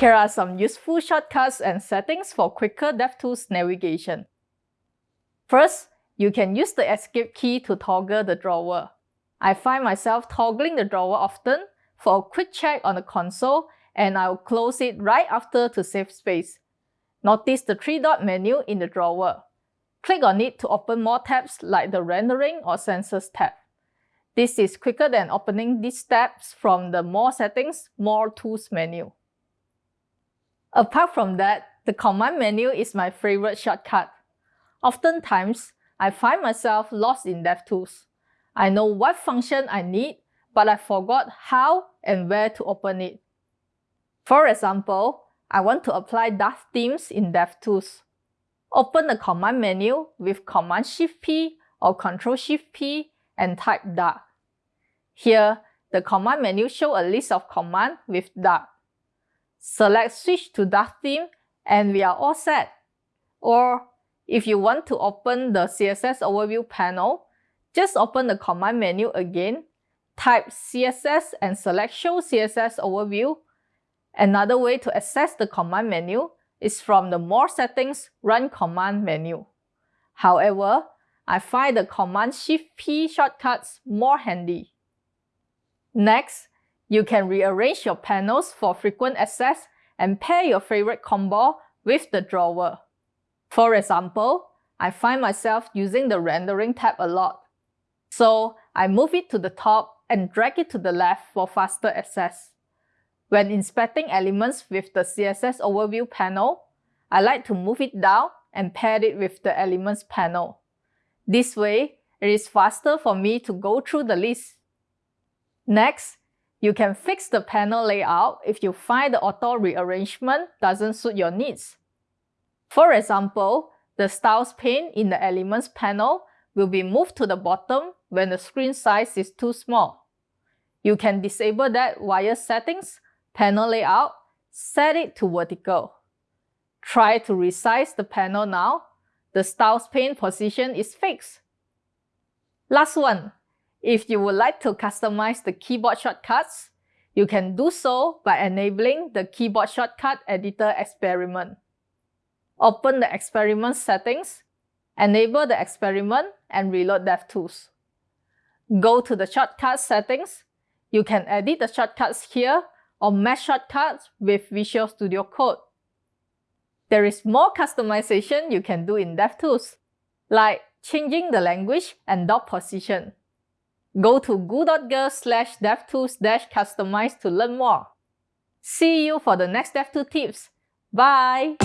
Here are some useful shortcuts and settings for quicker DevTools navigation. First, you can use the escape key to toggle the drawer. I find myself toggling the drawer often for a quick check on the console and I'll close it right after to save space. Notice the three-dot menu in the drawer. Click on it to open more tabs like the Rendering or Sensors tab. This is quicker than opening these tabs from the More Settings, More Tools menu. Apart from that, the command menu is my favorite shortcut. Oftentimes, I find myself lost in DevTools. I know what function I need, but I forgot how and where to open it. For example, I want to apply dark themes in DevTools. Open the command menu with Command Shift P or Control Shift P and type dark. Here, the command menu shows a list of commands with dark. Select Switch to dark theme and we are all set. Or if you want to open the CSS overview panel, just open the command menu again, type CSS and select Show CSS Overview. Another way to access the command menu is from the More Settings Run Command menu. However, I find the Command Shift P shortcuts more handy. Next, you can rearrange your panels for frequent access and pair your favorite combo with the drawer. For example, I find myself using the Rendering tab a lot. So I move it to the top and drag it to the left for faster access. When inspecting elements with the CSS Overview panel, I like to move it down and pair it with the Elements panel. This way, it is faster for me to go through the list. Next, you can fix the panel layout if you find the auto rearrangement doesn't suit your needs. For example, the Styles pane in the Elements panel will be moved to the bottom when the screen size is too small. You can disable that via Settings, Panel Layout, set it to vertical. Try to resize the panel now. The Styles pane position is fixed. Last one, if you would like to customize the keyboard shortcuts, you can do so by enabling the Keyboard Shortcut Editor experiment. Open the experiment settings, enable the experiment, and reload DevTools. Go to the shortcut settings. You can edit the shortcuts here or match shortcuts with Visual Studio Code. There is more customization you can do in DevTools, like changing the language and dock position. Go to goo.gle slash devtools dash customize to learn more. See you for the next DevTools tips. Bye!